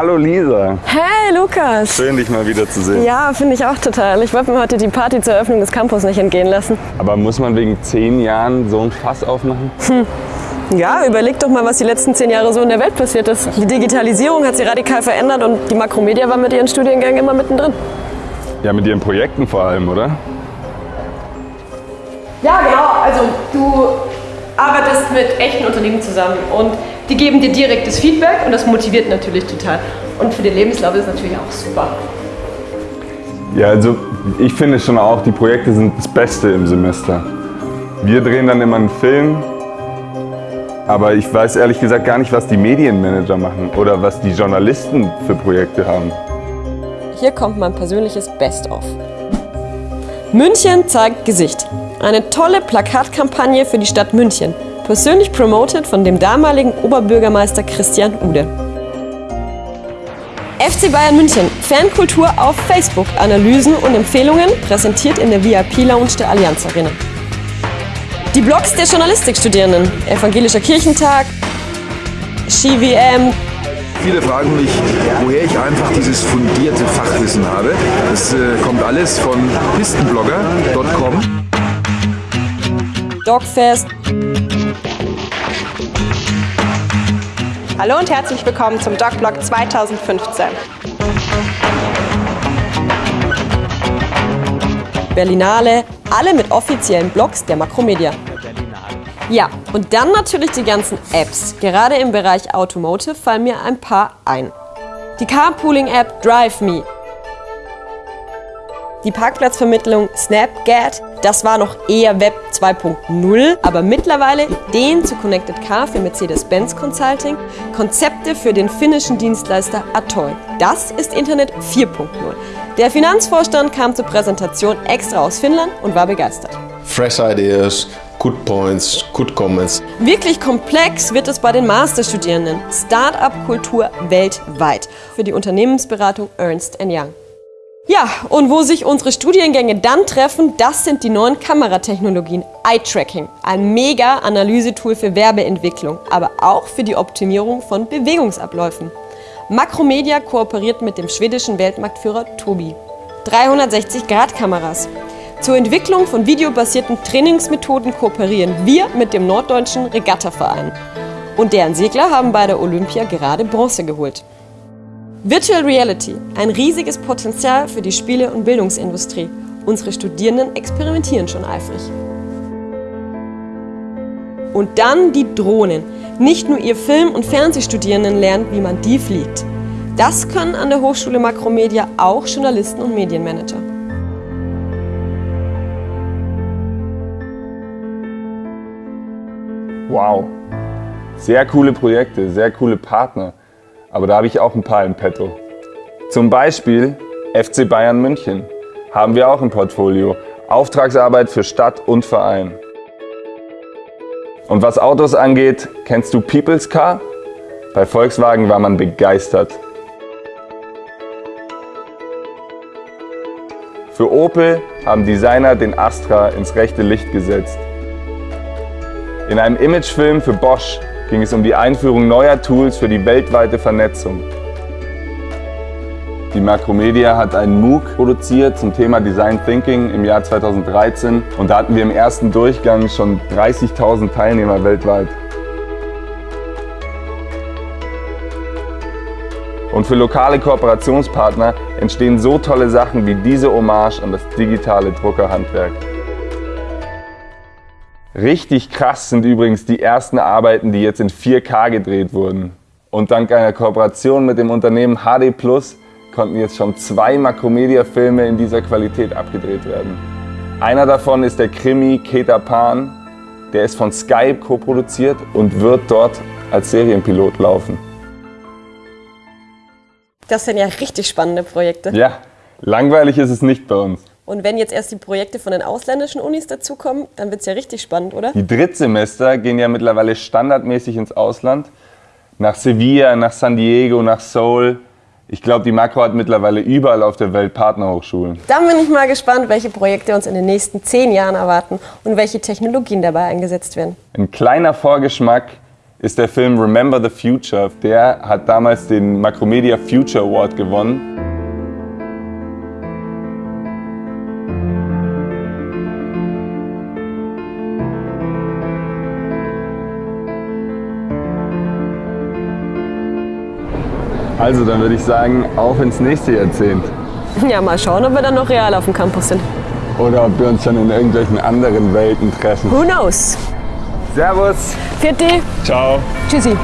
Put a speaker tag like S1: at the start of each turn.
S1: Hallo Lisa.
S2: Hey Lukas.
S1: Schön, dich mal wieder zu sehen.
S2: Ja, finde ich auch total. Ich wollte mir heute die Party zur Eröffnung des Campus nicht entgehen lassen.
S1: Aber muss man wegen zehn Jahren so ein Fass aufmachen?
S2: Hm. Ja, überleg doch mal, was die letzten zehn Jahre so in der Welt passiert ist. Die Digitalisierung hat sie radikal verändert und die Makromedia war mit ihren Studiengängen immer mittendrin.
S1: Ja, mit ihren Projekten vor allem, oder?
S2: Ja, genau. Also du arbeitest mit echten Unternehmen zusammen und die geben dir direktes Feedback und das motiviert natürlich total. Und für den Lebenslauf ist es natürlich auch super.
S1: Ja, also ich finde schon auch, die Projekte sind das Beste im Semester. Wir drehen dann immer einen Film, aber ich weiß ehrlich gesagt gar nicht, was die Medienmanager machen oder was die Journalisten für Projekte haben.
S2: Hier kommt mein persönliches Best-of. München zeigt Gesicht. Eine tolle Plakatkampagne für die Stadt München, persönlich promoted von dem damaligen Oberbürgermeister Christian Ude. FC Bayern München, Fankultur auf Facebook, Analysen und Empfehlungen, präsentiert in der VIP-Lounge der Allianz Arena. Die Blogs der Journalistikstudierenden, Evangelischer Kirchentag, SkiWM,
S3: Viele fragen mich, woher ich einfach dieses fundierte Fachwissen habe. Das äh, kommt alles von pistenblogger.com.
S2: Dogfest.
S4: Hallo und herzlich willkommen zum Dogblog 2015.
S2: Berlinale, alle mit offiziellen Blogs der Makromedia. Ja, und dann natürlich die ganzen Apps. Gerade im Bereich Automotive fallen mir ein paar ein. Die Carpooling-App DriveMe. Die Parkplatzvermittlung Snapgat, das war noch eher Web 2.0, aber mittlerweile Ideen zu Connected Car für Mercedes-Benz Consulting, Konzepte für den finnischen Dienstleister Atoll. Das ist Internet 4.0. Der Finanzvorstand kam zur Präsentation extra aus Finnland und war begeistert.
S5: Fresh ideas, good points, good comments.
S2: Wirklich komplex wird es bei den Masterstudierenden. Start-up-Kultur weltweit. Für die Unternehmensberatung Ernst Young. Ja, und wo sich unsere Studiengänge dann treffen, das sind die neuen Kameratechnologien. Eye-Tracking, ein mega Analysetool für Werbeentwicklung, aber auch für die Optimierung von Bewegungsabläufen. Makromedia kooperiert mit dem schwedischen Weltmarktführer Tobi. 360-Grad-Kameras. Zur Entwicklung von videobasierten Trainingsmethoden kooperieren wir mit dem Norddeutschen Regattaverein. Und deren Segler haben bei der Olympia gerade Bronze geholt. Virtual Reality, ein riesiges Potenzial für die Spiele- und Bildungsindustrie. Unsere Studierenden experimentieren schon eifrig. Und dann die Drohnen. Nicht nur ihr Film- und Fernsehstudierenden lernen, wie man die fliegt. Das können an der Hochschule Makromedia auch Journalisten und Medienmanager.
S1: Wow, sehr coole Projekte, sehr coole Partner. Aber da habe ich auch ein paar im Petto. Zum Beispiel FC Bayern München haben wir auch im Portfolio. Auftragsarbeit für Stadt und Verein. Und was Autos angeht, kennst du People's Car? Bei Volkswagen war man begeistert. Für Opel haben Designer den Astra ins rechte Licht gesetzt. In einem Imagefilm für Bosch ging es um die Einführung neuer Tools für die weltweite Vernetzung. Die Makromedia hat einen MOOC produziert zum Thema Design Thinking im Jahr 2013 und da hatten wir im ersten Durchgang schon 30.000 Teilnehmer weltweit. Und für lokale Kooperationspartner entstehen so tolle Sachen wie diese Hommage an das digitale Druckerhandwerk. Richtig krass sind übrigens die ersten Arbeiten, die jetzt in 4K gedreht wurden. Und dank einer Kooperation mit dem Unternehmen HD Plus konnten jetzt schon zwei Makromedia-Filme in dieser Qualität abgedreht werden. Einer davon ist der Krimi Keta Pan. Der ist von Skype co-produziert und wird dort als Serienpilot laufen.
S2: Das sind ja richtig spannende Projekte.
S1: Ja, langweilig ist es nicht bei uns.
S2: Und wenn jetzt erst die Projekte von den ausländischen Unis dazukommen, dann wird es ja richtig spannend, oder?
S1: Die Drittsemester gehen ja mittlerweile standardmäßig ins Ausland. Nach Sevilla, nach San Diego, nach Seoul. Ich glaube, die Makro hat mittlerweile überall auf der Welt Partnerhochschulen.
S2: Dann bin ich mal gespannt, welche Projekte uns in den nächsten zehn Jahren erwarten und welche Technologien dabei eingesetzt werden.
S1: Ein kleiner Vorgeschmack ist der Film Remember the Future. Der hat damals den Macromedia Future Award gewonnen. Also, dann würde ich sagen, auf ins nächste Jahrzehnt.
S2: Ja, mal schauen, ob wir dann noch real auf dem Campus sind.
S1: Oder ob wir uns schon in irgendwelchen anderen Welten treffen.
S2: Who knows?
S1: Servus.
S2: Vierte.
S1: Ciao.
S2: Tschüssi.